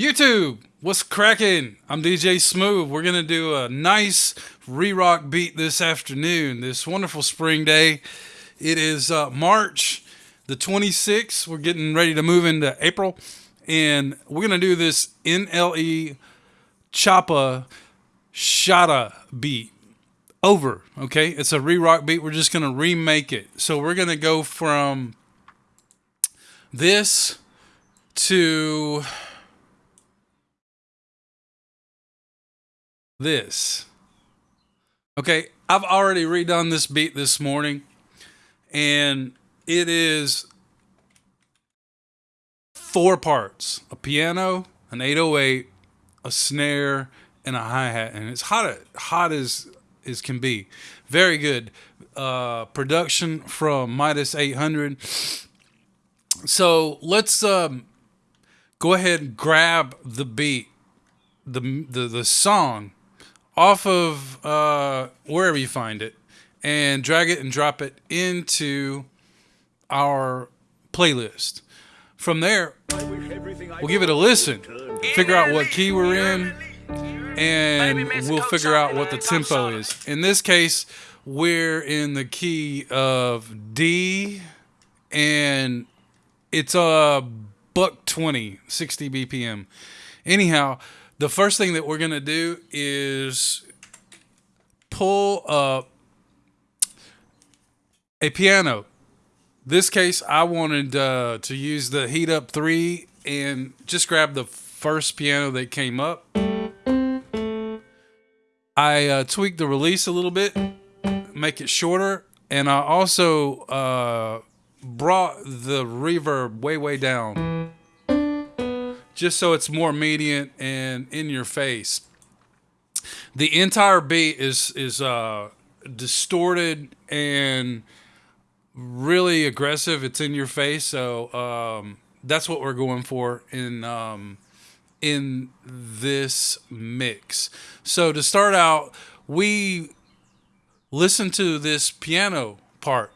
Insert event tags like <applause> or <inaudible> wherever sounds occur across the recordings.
YouTube, what's cracking? I'm DJ Smooth. We're gonna do a nice re-rock beat this afternoon, this wonderful spring day. It is uh, March the 26th. We're getting ready to move into April, and we're gonna do this NLE Choppa Shotta beat over. Okay, it's a re-rock beat. We're just gonna remake it. So we're gonna go from this to this. Okay, I've already redone this beat this morning, and it is four parts a piano, an 808, a snare, and a hi hat. And it's hot, hot as, as can be. Very good. Uh, production from Midas 800. So let's um, go ahead and grab the beat, the, the, the song off of uh, wherever you find it and drag it and drop it into our playlist. From there, we'll give it a listen, figure out what key we're in, and we'll figure out what the tempo is. In this case, we're in the key of D, and it's a buck 20, 60 BPM. Anyhow, the first thing that we're going to do is pull up a piano. This case, I wanted uh, to use the Heat Up 3 and just grab the first piano that came up. I uh, tweaked the release a little bit, make it shorter, and I also uh, brought the reverb way, way down just so it's more immediate and in your face. The entire beat is is uh, distorted and really aggressive. It's in your face, so um, that's what we're going for in um, in this mix. So to start out, we listen to this piano part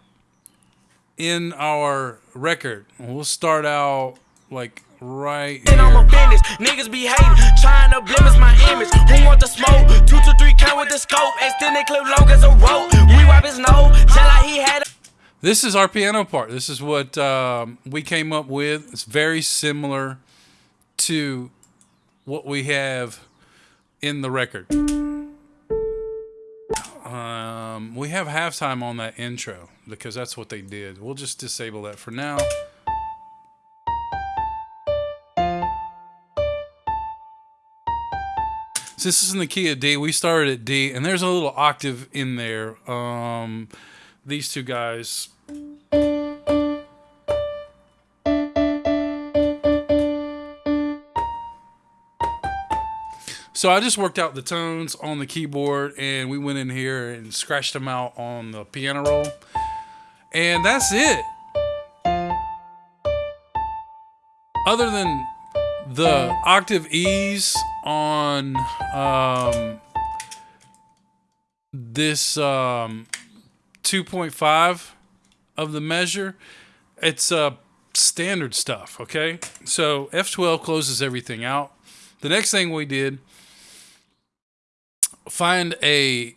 in our record. We'll start out like right. I'm. Niggas be hating, trying to blemish my image. Who want the smoke? Two to three count with the scope. Extended clip long as a rope. We wipe his nose, like he had. This is our piano part. This is what um, we came up with. It's very similar to what we have in the record. Um, we have halftime on that intro because that's what they did. We'll just disable that for now. So this is in the key of D. We started at D, and there's a little octave in there. Um, these two guys. So I just worked out the tones on the keyboard, and we went in here and scratched them out on the piano roll, and that's it. Other than the octave E's on um, this um, 2.5 of the measure, it's uh, standard stuff, okay? So F12 closes everything out. The next thing we did, find a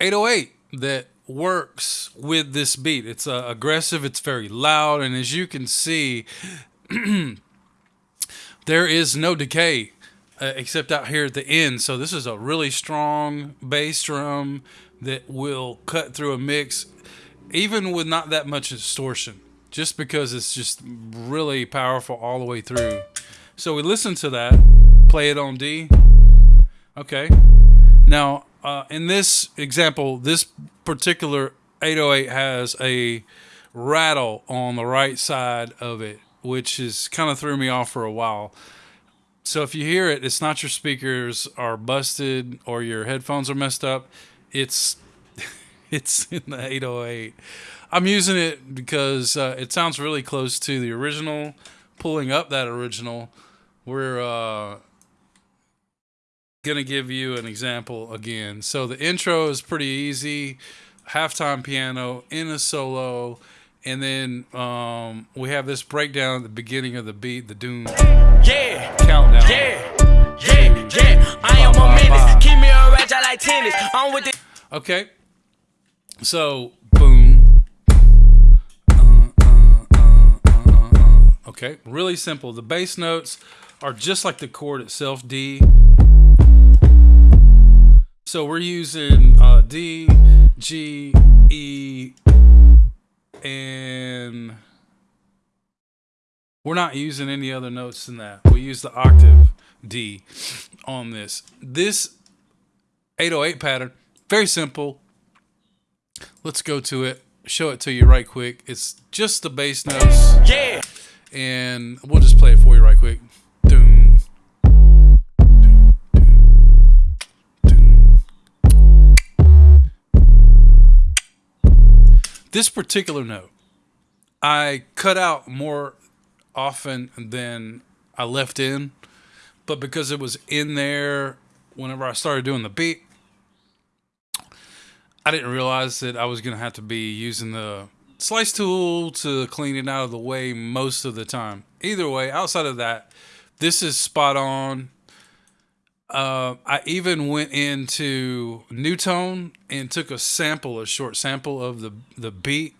808 that works with this beat. It's uh, aggressive, it's very loud, and as you can see, <clears throat> there is no decay uh, except out here at the end. So this is a really strong bass drum that will cut through a mix, even with not that much distortion, just because it's just really powerful all the way through. So we listen to that, play it on D. Okay. Now, uh, in this example, this particular 808 has a rattle on the right side of it which is kind of threw me off for a while. So if you hear it, it's not your speakers are busted or your headphones are messed up. It's <laughs> it's in the 808. I'm using it because uh, it sounds really close to the original. Pulling up that original, we're uh, gonna give you an example again. So the intro is pretty easy. Halftime piano in a solo and then um, we have this breakdown at the beginning of the beat, the Doom yeah. countdown. Yeah, yeah, yeah. I am a menace. Keep me a like tennis. I'm with. Okay. So, boom. Uh uh uh, uh, uh, uh, okay, really simple. The bass notes are just like the chord itself, D. So we're using D, G, E, and we're not using any other notes than that. We use the octave D on this. This 808 pattern, very simple. Let's go to it, show it to you right quick. It's just the bass notes. Yeah. And we'll just play it for you right quick. This particular note, I cut out more often than I left in, but because it was in there whenever I started doing the beat, I didn't realize that I was going to have to be using the slice tool to clean it out of the way most of the time. Either way, outside of that, this is spot on. Uh, I even went into Newtone and took a sample, a short sample of the the beat,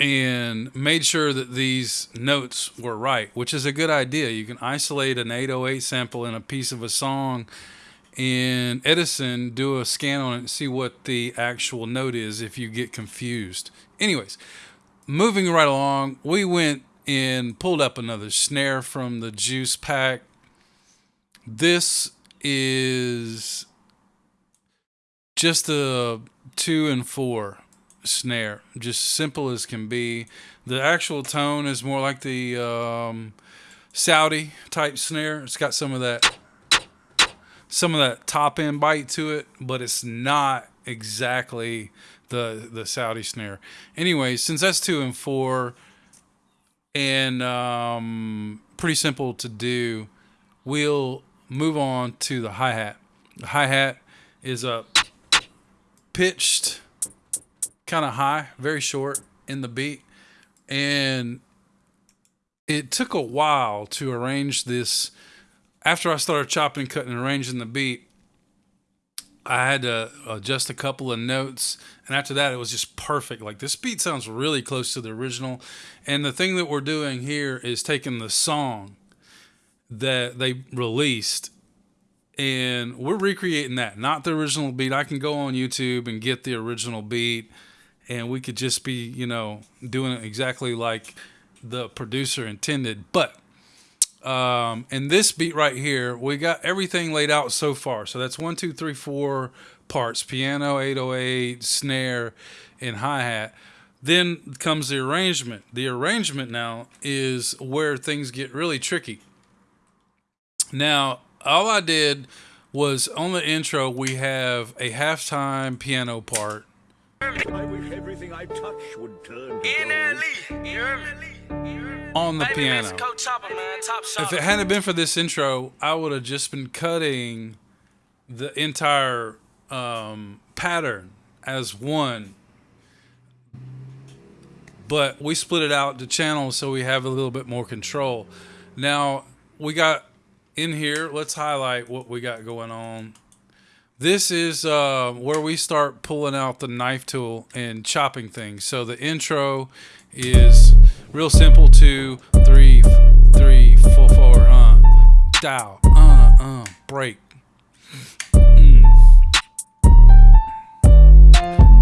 and made sure that these notes were right, which is a good idea. You can isolate an 808 sample in a piece of a song in Edison, do a scan on it and see what the actual note is if you get confused. Anyways, moving right along, we went and pulled up another snare from the juice pack. This is just a two and four snare, just simple as can be. The actual tone is more like the um, Saudi type snare. It's got some of that some of that top end bite to it, but it's not exactly the the Saudi snare. Anyway, since that's two and four, and um, pretty simple to do, we'll move on to the hi hat. The hi hat is a pitched, kind of high, very short in the beat, and it took a while to arrange this after I started chopping, cutting, and arranging the beat, I had to adjust a couple of notes, and after that, it was just perfect. Like this beat sounds really close to the original, and the thing that we're doing here is taking the song that they released, and we're recreating that, not the original beat. I can go on YouTube and get the original beat, and we could just be, you know, doing it exactly like the producer intended, but um, and this beat right here, we got everything laid out so far. So that's one, two, three, four parts piano, 808, snare, and hi hat. Then comes the arrangement. The arrangement now is where things get really tricky. Now, all I did was on the intro, we have a halftime piano part. I wish everything I touch would turn on the piano. If it hadn't been for this intro, I would have just been cutting the entire um, pattern as one. But we split it out to channels so we have a little bit more control. Now we got in here, let's highlight what we got going on. This is uh, where we start pulling out the knife tool and chopping things. So the intro is Real simple, two, three, three, four, four, uh, dial, uh, uh, break. Mm.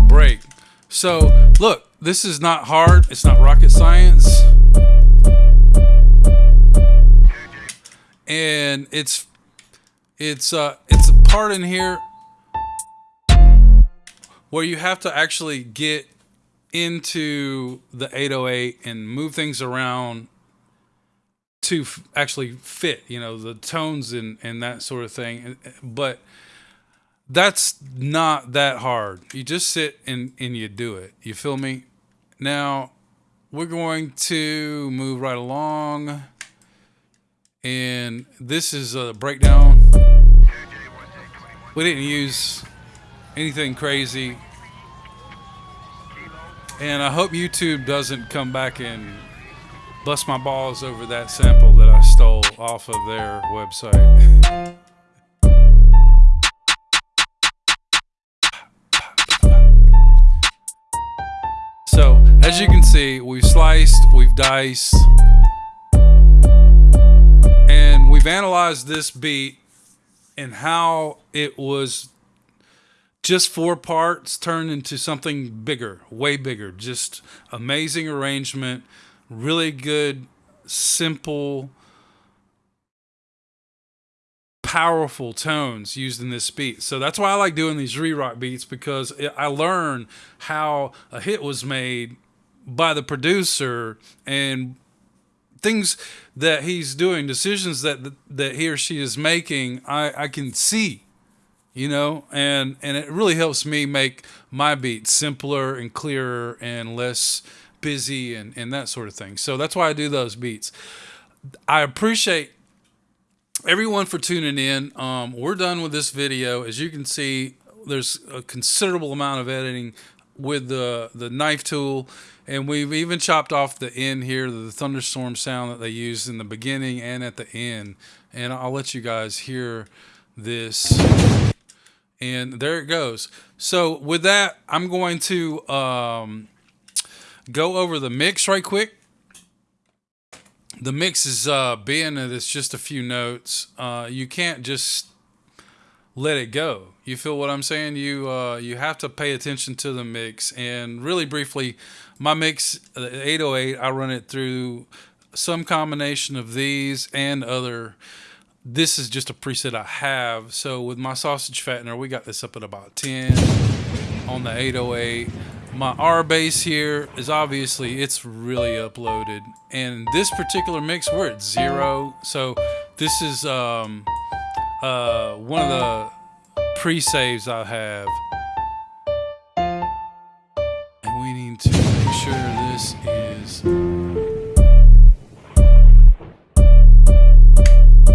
Break. So, look, this is not hard. It's not rocket science. And it's it's uh it's a part in here where you have to actually get into the 808 and move things around to f- actually fit, you know, the tones and, and that sort of thing. But that's not that hard. You just sit and, and you do it. You feel me? Now, we're going to move right along and this is a breakdown. We didn't use anything crazy. And I hope YouTube doesn't come back and bust my balls over that sample that I stole off of their website. so, as you can see, we've sliced, we've diced, and we've analyzed this beat and how it was just four parts turned into something bigger, way bigger. Just amazing arrangement, really good, simple, powerful tones used in this beat. So that's why I like doing these re-rock beats because I learn how a hit was made by the producer and things that he's doing, decisions that that he or she is making, I, I can see you know? And and it really helps me make my beats simpler and clearer and less busy and and that sort of thing. So that's why i do those beats. I appreciate everyone for tuning in. Um, we're done with this video. As you can see there's a considerable amount of editing with the the knife tool and we've even chopped off the end here the thunderstorm sound that they use in the beginning and at the end and i'll let you guys hear this and there it goes. So with that, I'm going to um, go over the mix right quick. The mix is uh, being that it's just a few notes. Uh, you can't just let it go. You feel what I'm saying? You uh, you have to pay attention to the mix. And really briefly, my mix, uh, 808, I run it through some combination of these and other this is just a preset I have. So with my sausage fattener, we got this up at about 10 on the 808. My R bass here is obviously, it's really uploaded. And this particular mix, we're at zero. So this is um, uh, one of the pre-saves I have. And we need to make sure this is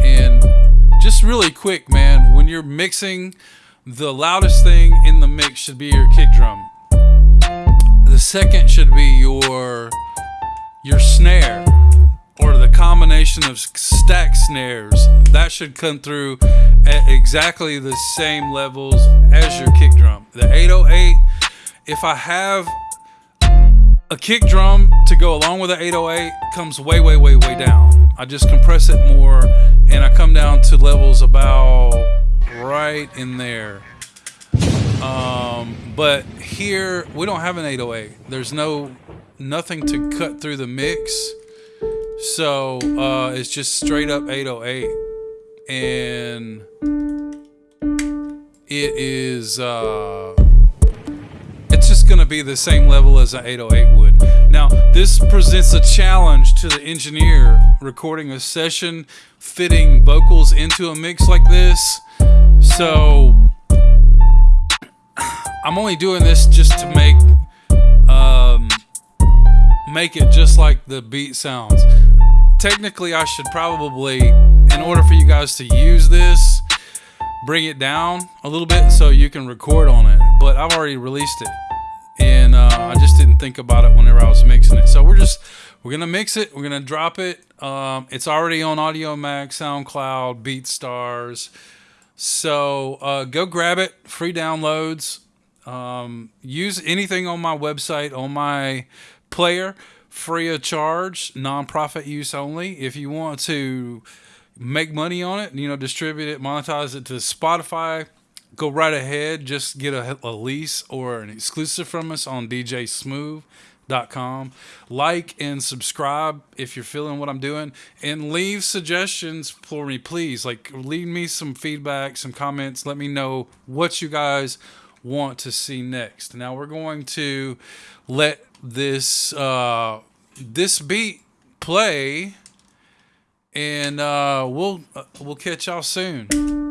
And just really quick, man, when you're mixing, the loudest thing in the mix should be your kick drum. The second should be your your snare or the combination of stack snares. That should come through at exactly the same levels as your kick drum. The 808, if I have a kick drum to go along with the 808 comes way, way, way, way down. I just compress it more and I come down to levels about right in there. Um, but here we don't have an 808. There's no nothing to cut through the mix, so uh, it's just straight up 808, and it is. Uh, it's just going to be the same level as an 808 would. Now, this presents a challenge to the engineer recording a session, fitting vocals into a mix like this. So, I'm only doing this just to make um, make it just like the beat sounds. Technically, I should probably, in order for you guys to use this, bring it down a little bit so you can record on it. But I've already released it and uh, I just didn't think about it whenever I was mixing it. So we're just we're gonna mix it. We're gonna drop it. Um, it's already on Audiomack, SoundCloud, BeatStars. So uh, go grab it. Free downloads. Um, use anything on my website on my player, free of charge, nonprofit use only. If you want to make money on it, you know, distribute it, monetize it to Spotify go right ahead. Just get a, a lease or an exclusive from us on djsmooth.com. Like and subscribe if you're feeling what I'm doing, and leave suggestions for me, please. Like, leave me some feedback, some comments. Let me know what you guys want to see next. Now we're going to let this uh, this beat play, and uh, we'll uh, we'll catch y'all soon.